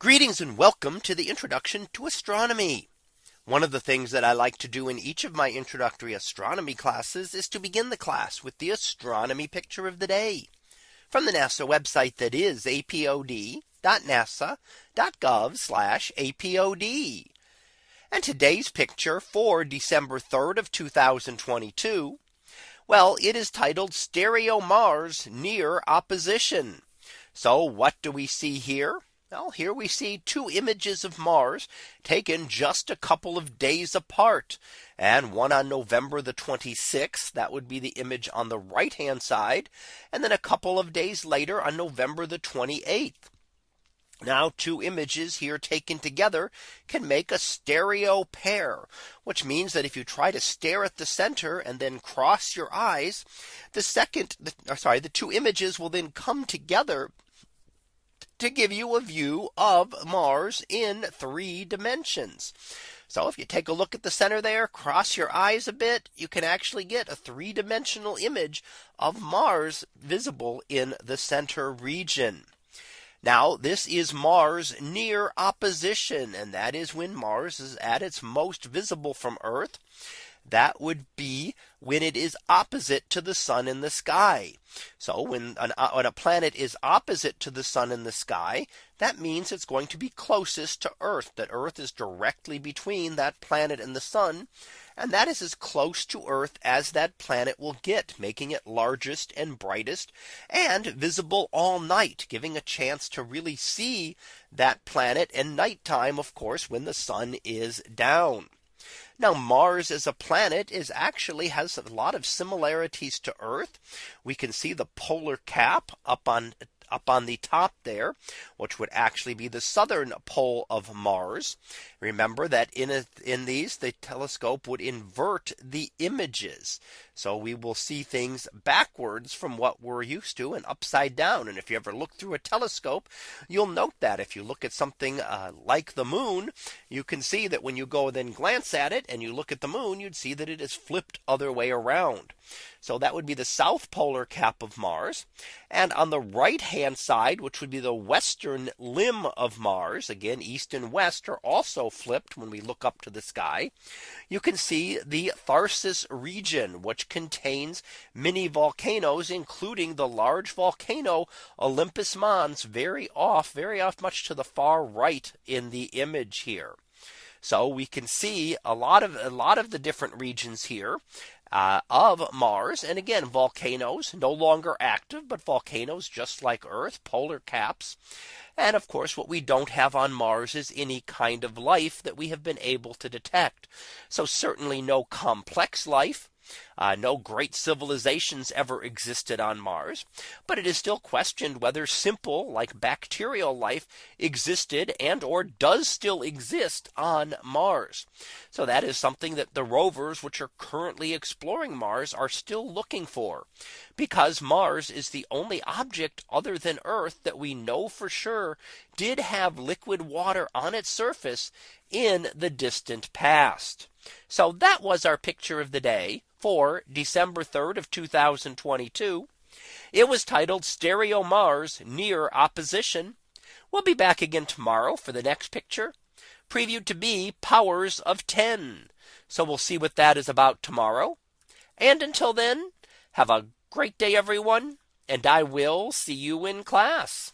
Greetings and welcome to the introduction to astronomy. One of the things that I like to do in each of my introductory astronomy classes is to begin the class with the astronomy picture of the day from the NASA website that is apod.nasa.gov apod. And today's picture for December 3rd of 2022. Well, it is titled Stereo Mars near opposition. So what do we see here? Well, here we see two images of Mars taken just a couple of days apart and one on November the 26th. That would be the image on the right hand side. And then a couple of days later on November the 28th. Now two images here taken together can make a stereo pair, which means that if you try to stare at the center and then cross your eyes, the second the, sorry, the two images will then come together to give you a view of Mars in three dimensions. So if you take a look at the center there, cross your eyes a bit, you can actually get a three dimensional image of Mars visible in the center region. Now this is Mars near opposition and that is when Mars is at its most visible from Earth that would be when it is opposite to the sun in the sky. So when, an, uh, when a planet is opposite to the sun in the sky, that means it's going to be closest to Earth that Earth is directly between that planet and the sun. And that is as close to Earth as that planet will get, making it largest and brightest and visible all night, giving a chance to really see that planet and nighttime, of course, when the sun is down. Now Mars as a planet is actually has a lot of similarities to Earth. We can see the polar cap up on up on the top there, which would actually be the southern pole of Mars. Remember that in a, in these the telescope would invert the images. So we will see things backwards from what we're used to and upside down. And if you ever look through a telescope, you'll note that if you look at something uh, like the moon, you can see that when you go then glance at it and you look at the moon, you'd see that it is flipped other way around. So that would be the south polar cap of Mars. And on the right hand side, which would be the western limb of Mars, again, east and west are also flipped when we look up to the sky. You can see the Tharsis region, which contains many volcanoes, including the large volcano Olympus Mons very off, very off much to the far right in the image here. So we can see a lot of a lot of the different regions here uh, of Mars. And again, volcanoes no longer active, but volcanoes just like Earth, polar caps. And of course, what we don't have on Mars is any kind of life that we have been able to detect. So certainly no complex life. Uh, no great civilizations ever existed on Mars, but it is still questioned whether simple like bacterial life existed and or does still exist on Mars. So that is something that the rovers which are currently exploring Mars are still looking for because Mars is the only object other than Earth that we know for sure did have liquid water on its surface in the distant past. So that was our picture of the day for December 3rd of 2022. It was titled Stereo Mars near opposition. We'll be back again tomorrow for the next picture previewed to be powers of 10. So we'll see what that is about tomorrow. And until then, have a great day, everyone. And I will see you in class.